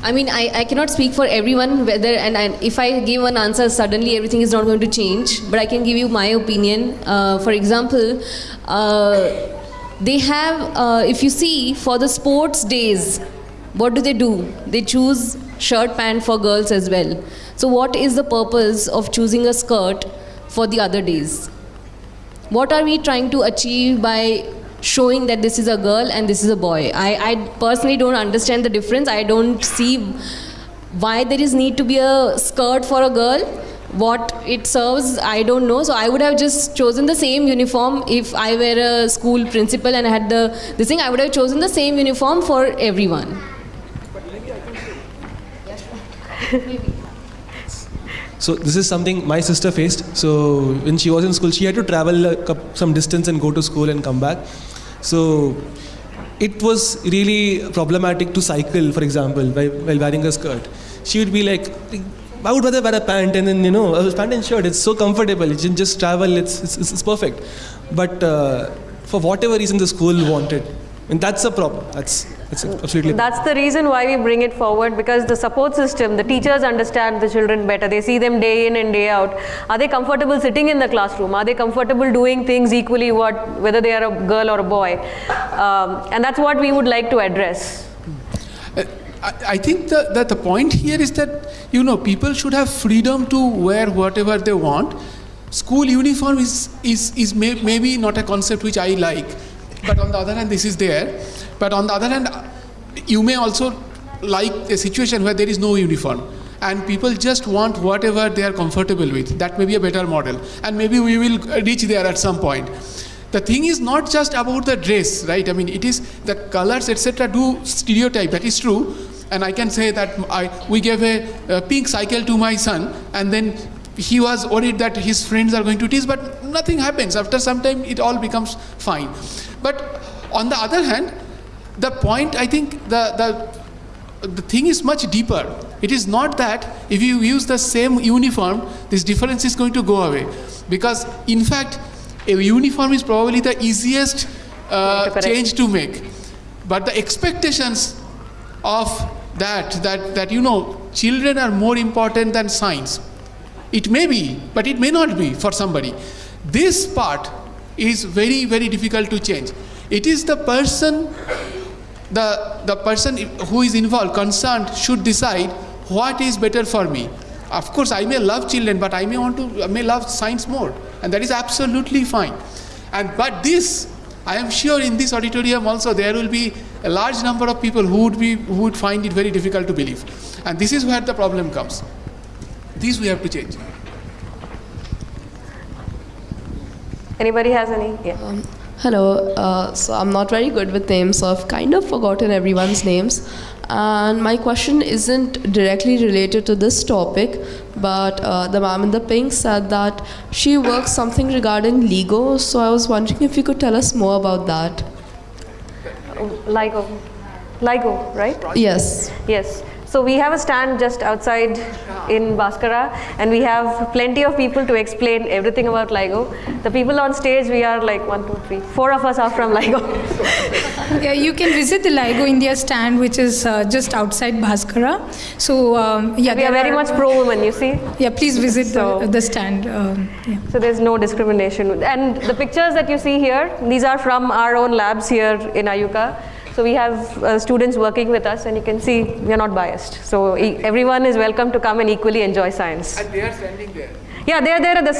I mean, I, I cannot speak for everyone whether, and, if I give one answer, suddenly everything is not going to change. But I can give you my opinion. Uh, for example, uh, they have, uh, if you see, for the sports days, what do they do? They choose shirt pant for girls as well. So, what is the purpose of choosing a skirt for the other days? What are we trying to achieve by showing that this is a girl and this is a boy? I, I personally don't understand the difference. I don't see why there is need to be a skirt for a girl. What it serves, I don't know. So I would have just chosen the same uniform if I were a school principal and I had the this thing. I would have chosen the same uniform for everyone. So this is something my sister faced. So when she was in school, she had to travel some distance and go to school and come back. So it was really problematic to cycle, for example, while, wearing a skirt. She would be like, I would rather wear a pant and then, you know, a pant and shirt. It's so comfortable. You can just travel. It's, it's, it's perfect. But uh, for whatever reason the school wanted, and that's a problem. That's, that's absolutely That's the reason why we bring it forward because the support system, the teachers understand the children better. They see them day in and day out. Are they comfortable sitting in the classroom? Are they comfortable doing things equally what whether they are a girl or a boy? Um, and that's what we would like to address. I, I think the, that the point here is that you know people should have freedom to wear whatever they want. School uniform is is is may, maybe not a concept which I like, but on the other hand, this is there. But on the other hand, you may also like a situation where there is no uniform. And people just want whatever they are comfortable with. That may be a better model, and maybe we will reach there at some point. The thing is not just about the dress right? I mean it is the colors etc do stereotype. That is true. And i can say that I, we gave a, a pink cycle to my son and then he was worried that his friends are going to tease but nothing happens. After some time it all becomes fine. But on the other hand the point i think the the the thing is much deeper. It is not that if you use the same uniform this difference is going to go away. Because in fact a uniform is probably the easiest uh, change to make. But the expectations of that that that you know children are more important than science. It may be but it may not be for somebody. This part is very very difficult to change. It is the person the the person who is involved concerned should decide what is better for me. Of course i may love children but i may want to I may love science more and that is absolutely fine. And but this i am sure in this auditorium also there will be a large number of people who would be who would find it very difficult to believe. And this is where the problem comes. This we have to change. Anybody has any? Yeah. Um, Hello, uh, so I'm not very good with names, so I've kind of forgotten everyone's names. And my question isn't directly related to this topic, but uh, the ma'am in the pink said that she works something regarding Lego. So I was wondering if you could tell us more about that. LIGO. LIGO, right? Yes. Yes. So we have a stand just outside in Bhaskara and we have plenty of people to explain everything about LIGO. The people on stage, we are like one, two, three, four of us are from LIGO. yeah, you can visit the LIGO India stand, which is uh, just outside Bhaskara. So um, yeah, we are very much pro women, you see. Yeah, please visit the, the stand. Um, yeah. So there's no discrimination. And the pictures that you see here, these are from our own labs here in IUCAA. So we have uh, students working with us and you can see we are not biased. So e everyone is welcome to come and equally enjoy science. And they are standing there. Yeah, they are there at the,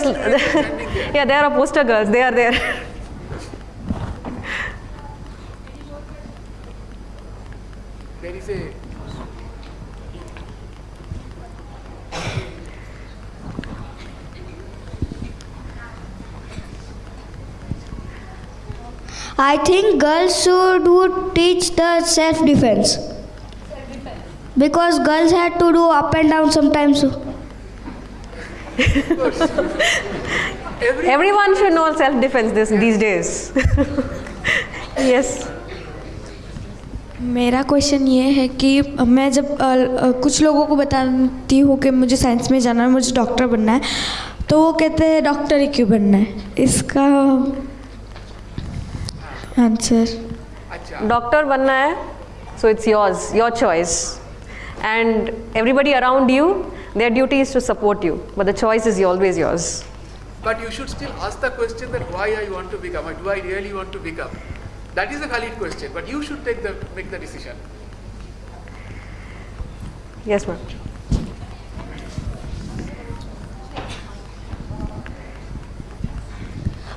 yeah, they are poster girls, they are there. There I think girls should would teach the self defense. Self defense. Because girls had to do up and down sometimes. Everyone should know self defense this, these days. yes. मेरा question ये है कि मैं जब अ, अ, कुछ लोगों को बताती हूँ कि मुझे साइंस में जाना है मुझे डॉक्टर बनना है तो वो कहते हैं डॉक्टर ही क्यों बनना है इसका Answer. Doctor banna hai, so it's yours, your choice. And everybody around you, their duty is to support you, but the choice is always yours. But you should still ask the question that why I want to become, or do I really want to become? That is a valid question, but you should take the make the decision. Yes, ma'am.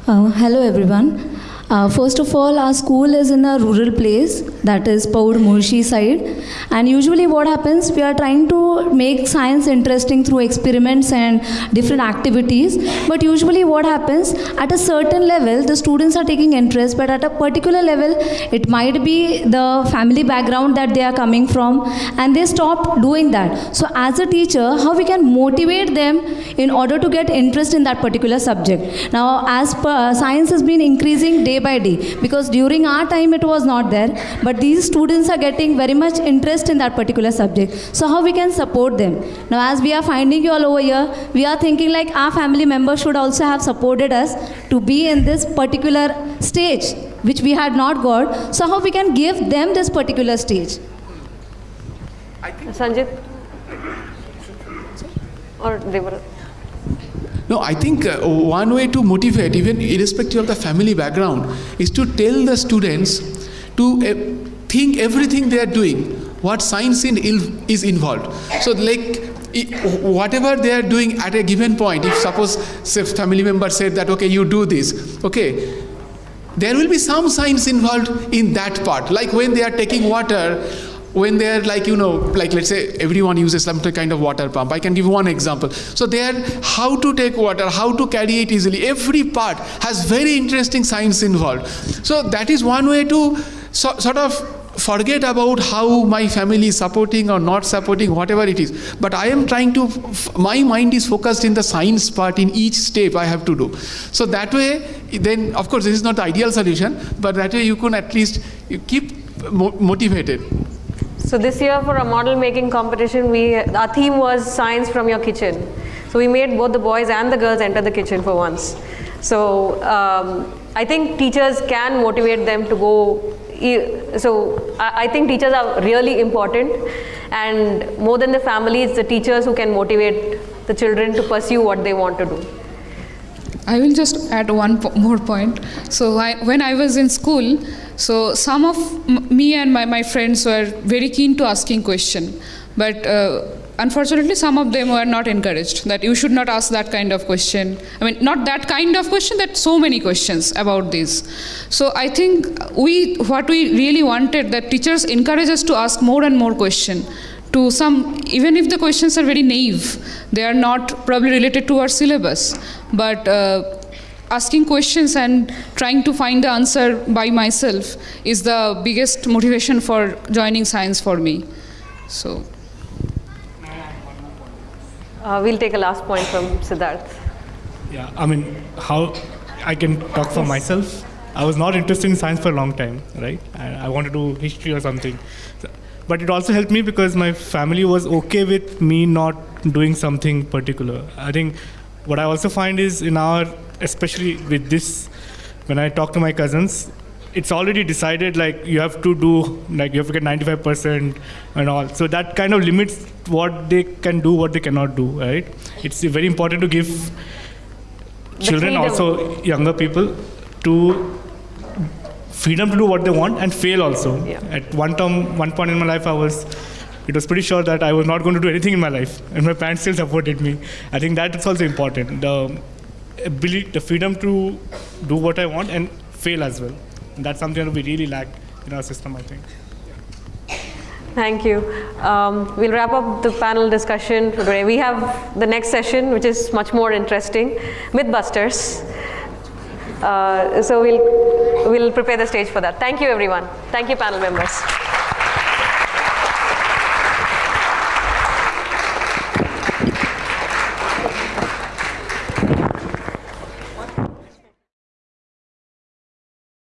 Uh, hello everyone. Uh, first of all, our school is in a rural place, that is Paud Mulshi side. And usually what happens, we are trying to make science interesting through experiments and different activities. But usually what happens, at a certain level, the students are taking interest, but at a particular level, it might be the family background that they are coming from, and they stop doing that. So as a teacher, how we can motivate them in order to get interest in that particular subject. Now, as per science has been increasing day by day because during our time it was not there, but these students are getting very much interest in that particular subject. So how we can support them? Now, as we are finding you all over here, we are thinking like our family members should also have supported us to be in this particular stage which we had not got. So how we can give them this particular stage? sanjit or Devara? No, I think uh, one way to motivate, even irrespective of the family background, is to tell the students to uh, think everything they are doing, what science in is involved. So, like whatever they are doing at a given point, if suppose say family member said that okay, you do this, okay, there will be some science involved in that part. Like when they are taking water, when they are like you know like let's say everyone uses some kind of water pump. I can give one example. So there how to take water how to carry it easily. Every part has very interesting science involved. So that is one way to so, sort of forget about how my family is supporting or not supporting whatever it is. But i am trying to my mind is focused in the science part in each step i have to do. So that way then of course this is not the ideal solution but that way you can at least keep mo- motivated So this year for a model making competition, we our theme was science from your kitchen. So we made both the boys and the girls enter the kitchen for once. So um, I think teachers can motivate them to go. So I, I think teachers are really important, and more than the family, it's the teachers who can motivate the children to pursue what they want to do. I will just add one po- more point. So I, when I was in school, so some of me and my, my friends were very keen to asking question, but uh, unfortunately some of them were not encouraged that you should not ask that kind of question. I mean, not that kind of question, that so many questions about this. So I think we what we really wanted that teachers encourage us to ask more and more question to some even if the questions are very naive they are not probably related to our syllabus but uh, asking questions and trying to find the answer by myself is the biggest motivation for joining science for me So Uh, we'll take a last point from Siddharth. Yeah, I mean, how I can talk for myself. I was not interested in science for a long time, right? I, I wanted to do history or something. But it also helped me because my family was okay with me not doing something particular. I think what I also find is in our, especially with this, when I talk to my cousins, it's already decided like you have to do like you have to get 95% and all so that kind of limits what they can do what they cannot do right it's very important to give children freedom. also younger people to freedom to do what they want and fail also Yeah. at one time one point in my life i was it was pretty sure that i was not going to do anything in my life and my parents still supported me i think that is also important the ability the freedom to do what i want and fail as well and that's something that we really lack in our system i think Thank you. Um, we'll wrap up the panel discussion for today. We have the next session, which is much more interesting, Mythbusters. Uh, so we'll, we'll prepare the stage for that. Thank you, everyone. Thank you, panel members.